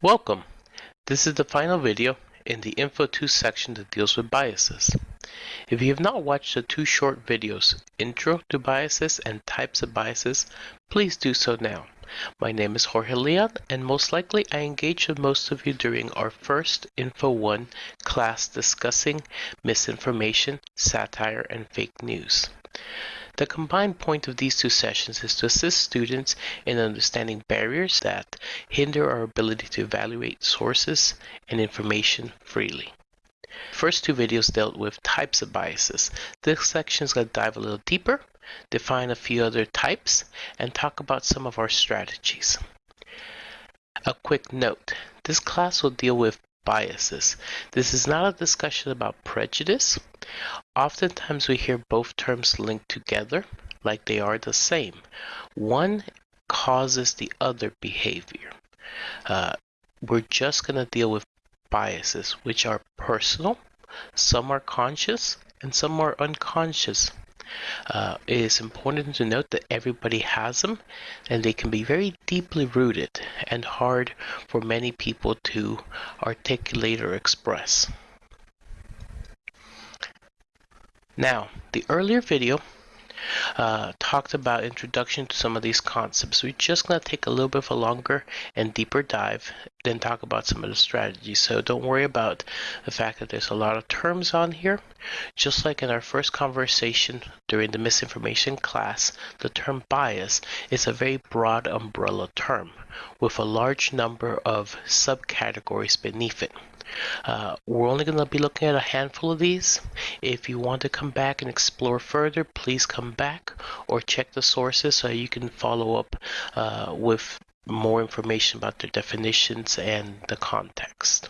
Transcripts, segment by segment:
Welcome! This is the final video in the Info 2 section that deals with biases. If you have not watched the two short videos, Intro to Biases and Types of Biases, please do so now. My name is Jorge Leon and most likely I engaged with most of you during our first Info 1 class discussing misinformation, satire, and fake news. The combined point of these two sessions is to assist students in understanding barriers that hinder our ability to evaluate sources and information freely. First two videos dealt with types of biases. This section is going to dive a little deeper, define a few other types, and talk about some of our strategies. A quick note, this class will deal with biases. This is not a discussion about prejudice. Oftentimes we hear both terms linked together like they are the same. One causes the other behavior. Uh, we're just going to deal with biases, which are personal, some are conscious, and some are unconscious. Uh, it is important to note that everybody has them and they can be very deeply rooted and hard for many people to articulate or express. Now, the earlier video uh, talked about introduction to some of these concepts. We're just going to take a little bit of a longer and deeper dive, then talk about some of the strategies. So don't worry about the fact that there's a lot of terms on here. Just like in our first conversation during the misinformation class, the term bias is a very broad umbrella term with a large number of subcategories beneath it. Uh, we're only going to be looking at a handful of these. If you want to come back and explore further, please come back or check the sources so you can follow up uh, with more information about their definitions and the context.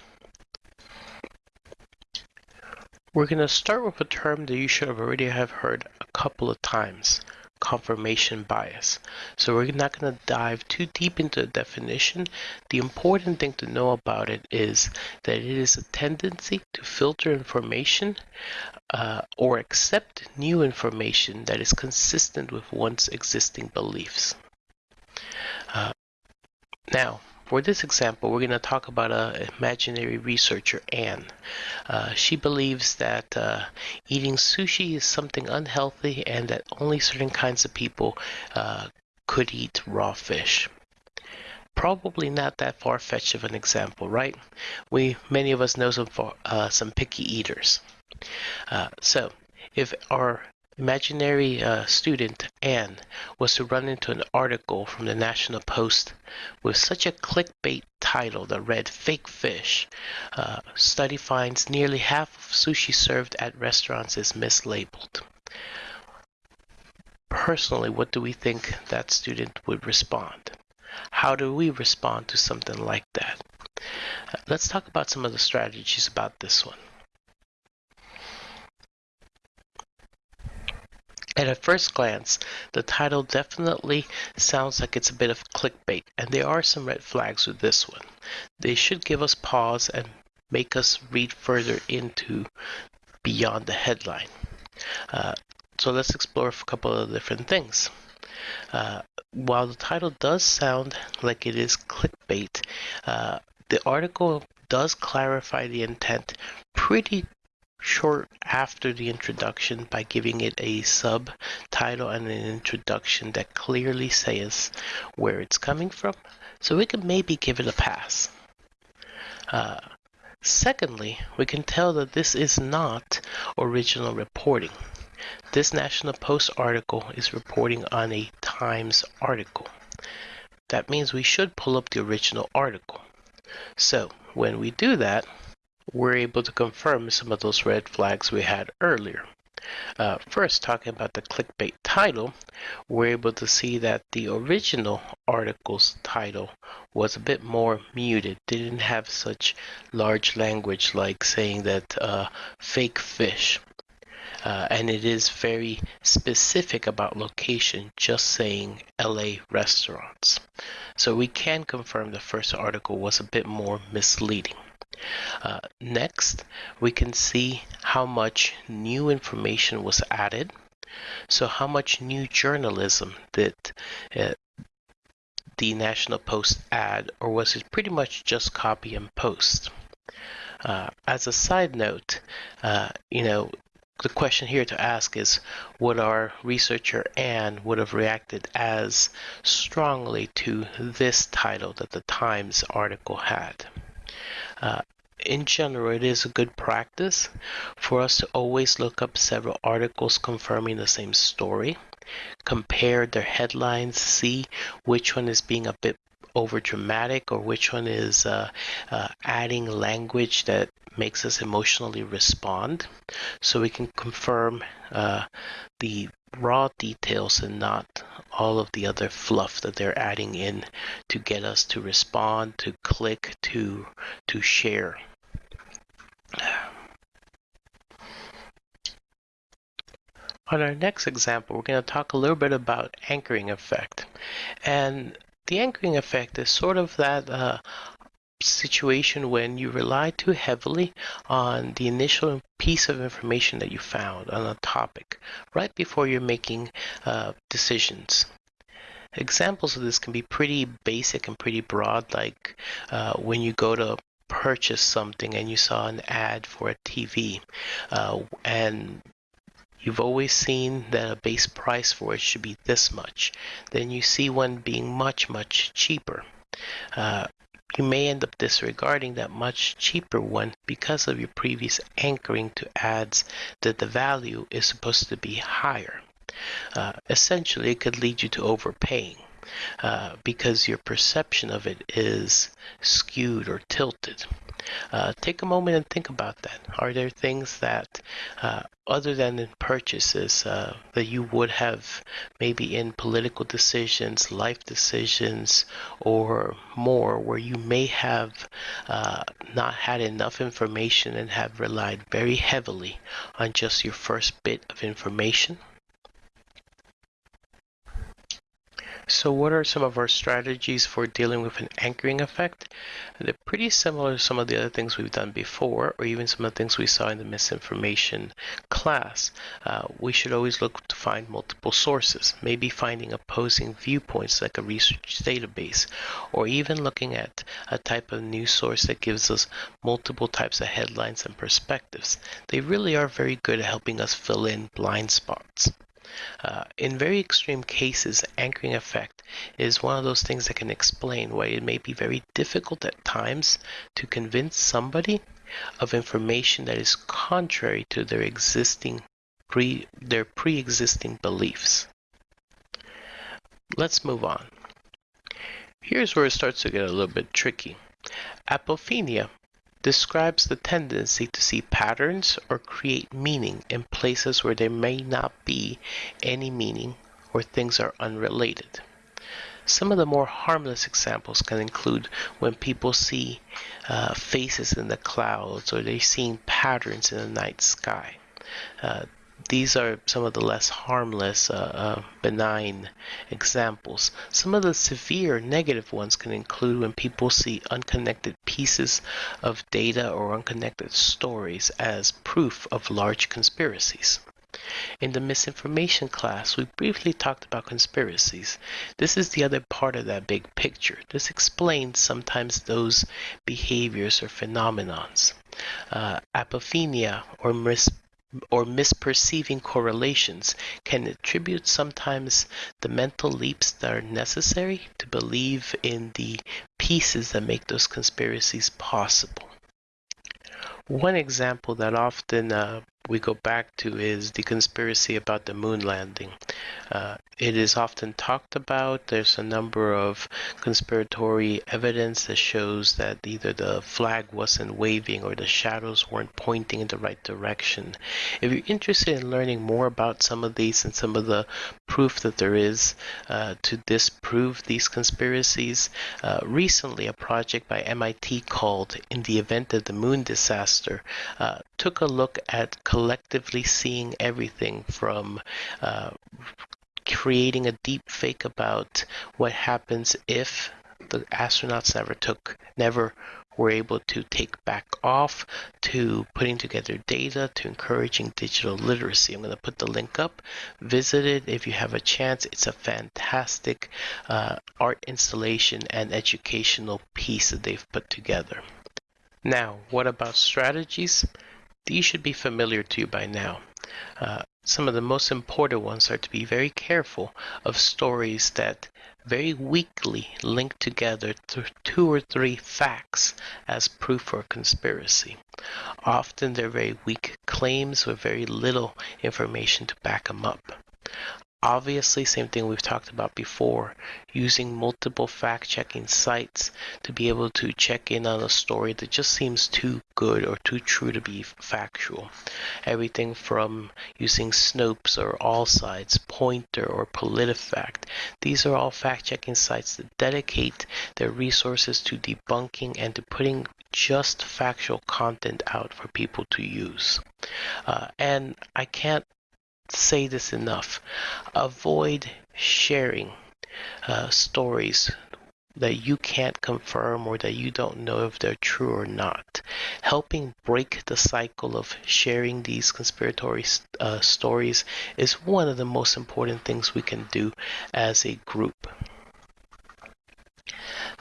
We're going to start with a term that you should have already have heard a couple of times, confirmation bias. So we're not going to dive too deep into the definition. The important thing to know about it is that it is a tendency to filter information uh, or accept new information that is consistent with one's existing beliefs. Uh, now, for this example, we're going to talk about an imaginary researcher, Anne. Uh, she believes that uh, eating sushi is something unhealthy and that only certain kinds of people uh, could eat raw fish. Probably not that far-fetched of an example, right? We many of us know some uh, some picky eaters. Uh, so, if our imaginary uh, student Anne was to run into an article from the National Post with such a clickbait title that read Fake Fish. Uh, study finds nearly half of sushi served at restaurants is mislabeled. Personally, what do we think that student would respond? How do we respond to something like that? Uh, let's talk about some of the strategies about this one. At first glance, the title definitely sounds like it's a bit of clickbait, and there are some red flags with this one. They should give us pause and make us read further into beyond the headline. Uh, so let's explore a couple of different things. Uh, while the title does sound like it is clickbait, uh, the article does clarify the intent pretty short after the introduction by giving it a subtitle and an introduction that clearly says where it's coming from. So we can maybe give it a pass. Uh, secondly, we can tell that this is not original reporting. This National Post article is reporting on a Times article. That means we should pull up the original article. So when we do that, we're able to confirm some of those red flags we had earlier. Uh, first, talking about the clickbait title, we're able to see that the original article's title was a bit more muted. didn't have such large language like saying that uh, fake fish. Uh, and it is very specific about location, just saying LA restaurants. So we can confirm the first article was a bit more misleading. Uh, next, we can see how much new information was added. So how much new journalism did uh, the National Post add, or was it pretty much just copy and post? Uh, as a side note, uh, you know, the question here to ask is would our researcher Anne would have reacted as strongly to this title that the Times article had? Uh, in general, it is a good practice for us to always look up several articles confirming the same story, compare their headlines, see which one is being a bit over dramatic or which one is uh, uh, adding language that makes us emotionally respond. So we can confirm uh, the raw details and not all of the other fluff that they're adding in to get us to respond to click to to share on our next example, we're going to talk a little bit about anchoring effect. And the anchoring effect is sort of that uh, situation when you rely too heavily on the initial piece of information that you found on a topic right before you're making uh, decisions. Examples of this can be pretty basic and pretty broad, like uh, when you go to purchase something and you saw an ad for a TV, uh, and you've always seen that a base price for it should be this much, then you see one being much, much cheaper. Uh, you may end up disregarding that much cheaper one because of your previous anchoring to ads that the value is supposed to be higher. Uh, essentially, it could lead you to overpaying uh, because your perception of it is skewed or tilted. Uh, take a moment and think about that. Are there things that, uh, other than in purchases, uh, that you would have maybe in political decisions, life decisions, or more, where you may have uh, not had enough information and have relied very heavily on just your first bit of information? So what are some of our strategies for dealing with an anchoring effect? They're pretty similar to some of the other things we've done before, or even some of the things we saw in the misinformation class. Uh, we should always look to find multiple sources, maybe finding opposing viewpoints like a research database, or even looking at a type of news source that gives us multiple types of headlines and perspectives. They really are very good at helping us fill in blind spots. Uh, in very extreme cases, anchoring effect is one of those things that can explain why it may be very difficult at times to convince somebody of information that is contrary to their existing pre their pre-existing beliefs. Let's move on. Here's where it starts to get a little bit tricky. Apophenia describes the tendency to see patterns or create meaning in places where there may not be any meaning or things are unrelated. Some of the more harmless examples can include when people see uh, faces in the clouds or they're seeing patterns in the night sky. Uh, these are some of the less harmless, uh, uh, benign examples. Some of the severe negative ones can include when people see unconnected pieces of data or unconnected stories as proof of large conspiracies. In the misinformation class, we briefly talked about conspiracies. This is the other part of that big picture. This explains sometimes those behaviors or phenomenons. Uh, apophenia or mis or misperceiving correlations can attribute sometimes the mental leaps that are necessary to believe in the pieces that make those conspiracies possible. One example that often uh, we go back to is the conspiracy about the moon landing. Uh, it is often talked about. There's a number of conspiratory evidence that shows that either the flag wasn't waving or the shadows weren't pointing in the right direction. If you're interested in learning more about some of these and some of the proof that there is uh, to disprove these conspiracies, uh, recently a project by MIT called In the Event of the Moon Disaster uh, took a look at collectively seeing everything from uh, creating a deep fake about what happens if the astronauts never took, never were able to take back off, to putting together data, to encouraging digital literacy. I'm going to put the link up. Visit it if you have a chance. It's a fantastic uh, art installation and educational piece that they've put together. Now, what about strategies? These should be familiar to you by now. Uh, some of the most important ones are to be very careful of stories that very weakly link together two or three facts as proof for a conspiracy. Often they're very weak claims with very little information to back them up. Obviously, same thing we've talked about before, using multiple fact checking sites to be able to check in on a story that just seems too good or too true to be factual. Everything from using Snopes or All Sides, Poynter or PolitiFact. These are all fact checking sites that dedicate their resources to debunking and to putting just factual content out for people to use. Uh, and I can't say this enough. Avoid sharing uh, stories that you can't confirm or that you don't know if they're true or not. Helping break the cycle of sharing these conspiratory uh, stories is one of the most important things we can do as a group.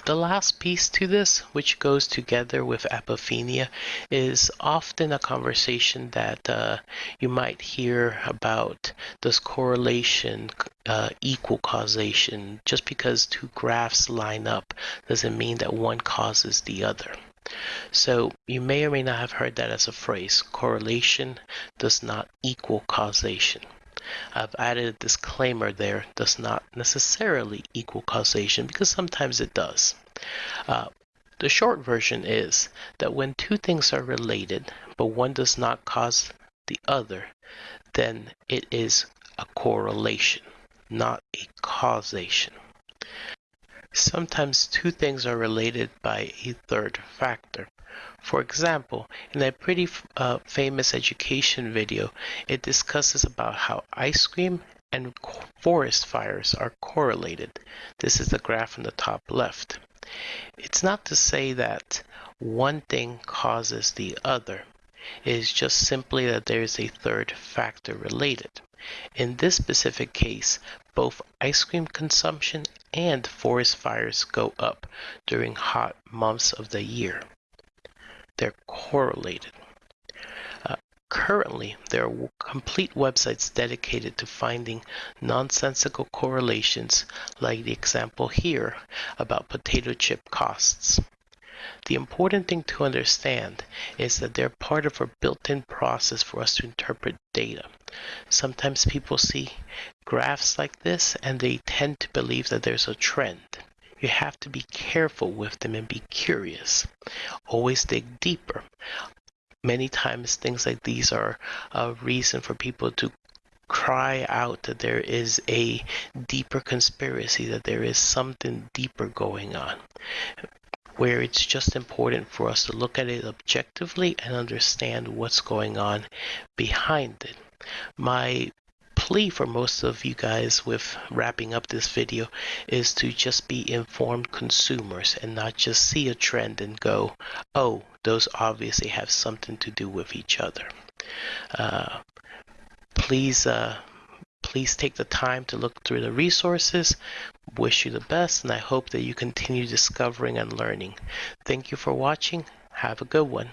The last piece to this, which goes together with apophenia, is often a conversation that uh, you might hear about does correlation uh, equal causation? Just because two graphs line up doesn't mean that one causes the other. So you may or may not have heard that as a phrase. Correlation does not equal causation. I've added a disclaimer there, does not necessarily equal causation because sometimes it does. Uh, the short version is that when two things are related, but one does not cause the other, then it is a correlation, not a causation. Sometimes two things are related by a third factor. For example, in a pretty uh, famous education video, it discusses about how ice cream and forest fires are correlated. This is the graph in the top left. It's not to say that one thing causes the other. It is just simply that there is a third factor related. In this specific case, both ice cream consumption and forest fires go up during hot months of the year they're correlated. Uh, currently, there are complete websites dedicated to finding nonsensical correlations, like the example here about potato chip costs. The important thing to understand is that they're part of a built-in process for us to interpret data. Sometimes people see graphs like this and they tend to believe that there's a trend you have to be careful with them and be curious. Always dig deeper. Many times, things like these are a reason for people to cry out that there is a deeper conspiracy, that there is something deeper going on. Where it's just important for us to look at it objectively and understand what's going on behind it. My plea for most of you guys with wrapping up this video is to just be informed consumers and not just see a trend and go, oh, those obviously have something to do with each other. Uh, please, uh, please take the time to look through the resources. Wish you the best, and I hope that you continue discovering and learning. Thank you for watching. Have a good one.